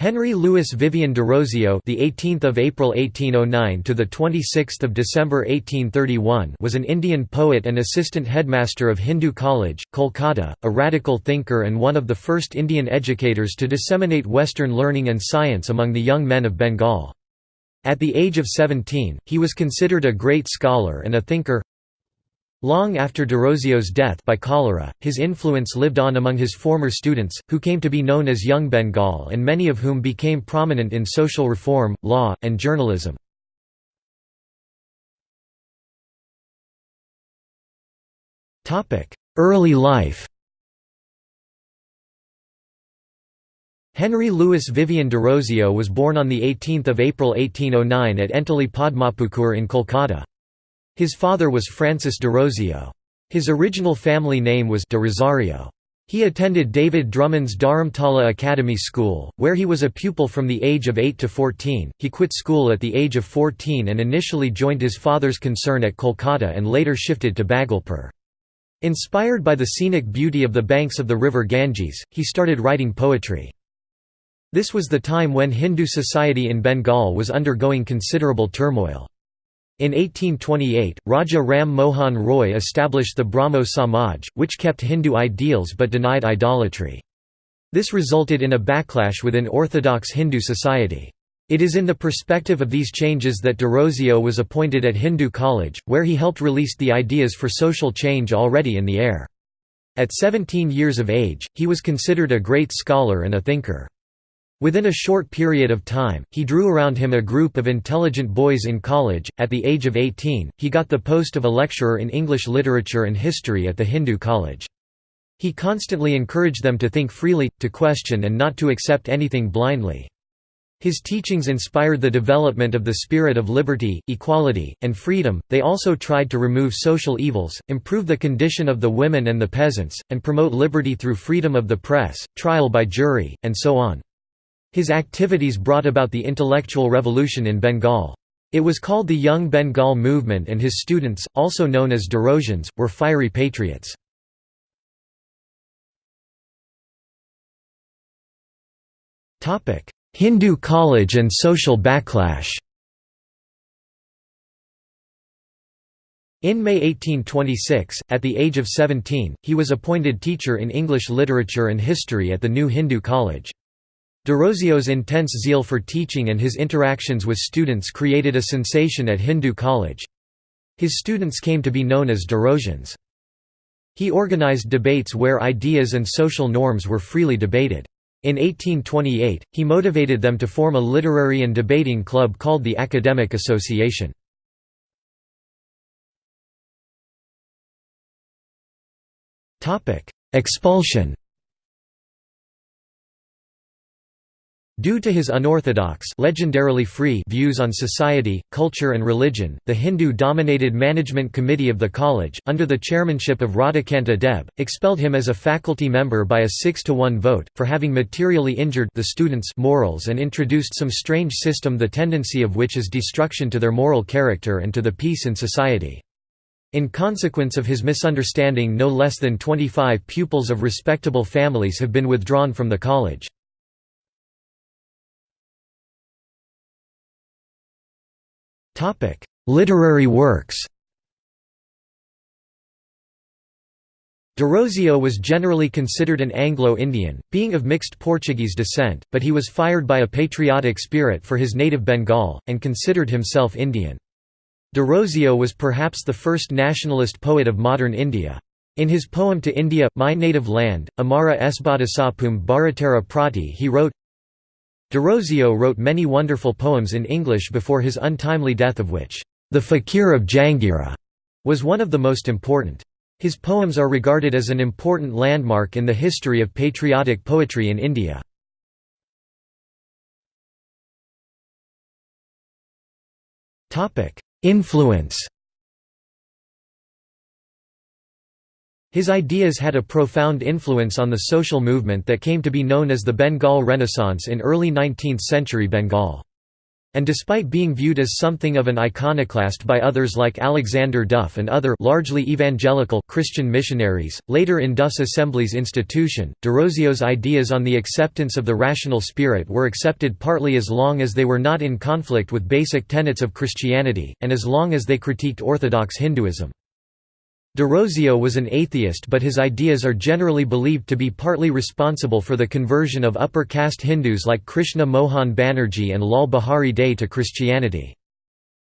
Henry Louis Vivian Derozio, the 18th of April 1809 to the 26th of December 1831, was an Indian poet and assistant headmaster of Hindu College, Kolkata, a radical thinker and one of the first Indian educators to disseminate Western learning and science among the young men of Bengal. At the age of 17, he was considered a great scholar and a thinker. Long after Derozio's death by cholera, his influence lived on among his former students, who came to be known as Young Bengal and many of whom became prominent in social reform, law, and journalism. Early life Henry Louis Vivian Derozio was born on 18 April 1809 at Entally Padmapukur in Kolkata. His father was Francis de Rozio. His original family name was de Rosario. He attended David Drummond's Dharamtala Academy School, where he was a pupil from the age of 8 to 14. He quit school at the age of 14 and initially joined his father's concern at Kolkata and later shifted to Bhagalpur. Inspired by the scenic beauty of the banks of the river Ganges, he started writing poetry. This was the time when Hindu society in Bengal was undergoing considerable turmoil. In 1828, Raja Ram Mohan Roy established the Brahmo Samaj, which kept Hindu ideals but denied idolatry. This resulted in a backlash within orthodox Hindu society. It is in the perspective of these changes that Derozio was appointed at Hindu College, where he helped release the ideas for social change already in the air. At 17 years of age, he was considered a great scholar and a thinker. Within a short period of time, he drew around him a group of intelligent boys in college. At the age of 18, he got the post of a lecturer in English literature and history at the Hindu College. He constantly encouraged them to think freely, to question and not to accept anything blindly. His teachings inspired the development of the spirit of liberty, equality, and freedom. They also tried to remove social evils, improve the condition of the women and the peasants, and promote liberty through freedom of the press, trial by jury, and so on. His activities brought about the intellectual revolution in Bengal. It was called the Young Bengal Movement and his students, also known as Derozians, were fiery patriots. Hindu college and social backlash In May 1826, at the age of 17, he was appointed teacher in English literature and history at the new Hindu college. Derozio's intense zeal for teaching and his interactions with students created a sensation at Hindu College. His students came to be known as Derozians. He organized debates where ideas and social norms were freely debated. In 1828, he motivated them to form a literary and debating club called the Academic Association. Expulsion Due to his unorthodox legendarily free views on society, culture and religion, the Hindu-dominated management committee of the college, under the chairmanship of Radhakanta Deb, expelled him as a faculty member by a 6 to 1 vote, for having materially injured the students' morals and introduced some strange system the tendency of which is destruction to their moral character and to the peace in society. In consequence of his misunderstanding no less than 25 pupils of respectable families have been withdrawn from the college. Literary works Derozio was generally considered an Anglo-Indian, being of mixed Portuguese descent, but he was fired by a patriotic spirit for his native Bengal, and considered himself Indian. Derozio was perhaps the first nationalist poet of modern India. In his poem to India, My Native Land, Amara Esbadasapum Bharatara Prati he wrote, Derozio wrote many wonderful poems in English before his untimely death of which, "'The Fakir of Jangira' was one of the most important. His poems are regarded as an important landmark in the history of patriotic poetry in India. Influence His ideas had a profound influence on the social movement that came to be known as the Bengal Renaissance in early 19th-century Bengal. And despite being viewed as something of an iconoclast by others like Alexander Duff and other largely evangelical Christian missionaries, later in Duff's Assembly's institution, Derozio's ideas on the acceptance of the rational spirit were accepted partly as long as they were not in conflict with basic tenets of Christianity, and as long as they critiqued Orthodox Hinduism. Derozio was an atheist but his ideas are generally believed to be partly responsible for the conversion of upper caste Hindus like Krishna Mohan Banerjee and Lal Behari Dey to Christianity.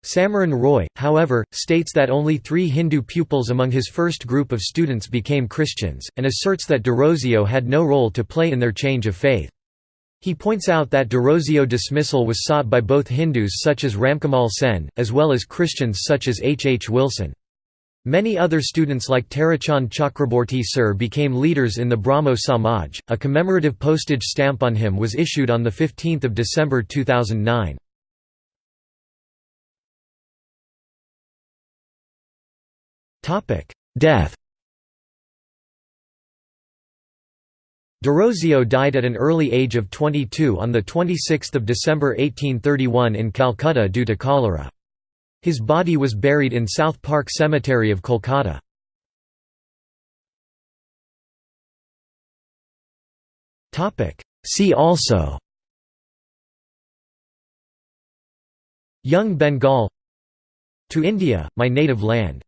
Samiran Roy, however, states that only three Hindu pupils among his first group of students became Christians, and asserts that Derozio had no role to play in their change of faith. He points out that Derozio dismissal was sought by both Hindus such as Ramkamal Sen, as well as Christians such as H. H. Wilson. Many other students like Tarachand Chakraborty Sir became leaders in the Brahmo Samaj. A commemorative postage stamp on him was issued on 15 December 2009. Death Derozio died at an early age of 22 on 26 December 1831 in Calcutta due to cholera. His body was buried in South Park Cemetery of Kolkata. See also Young Bengal To India, my native land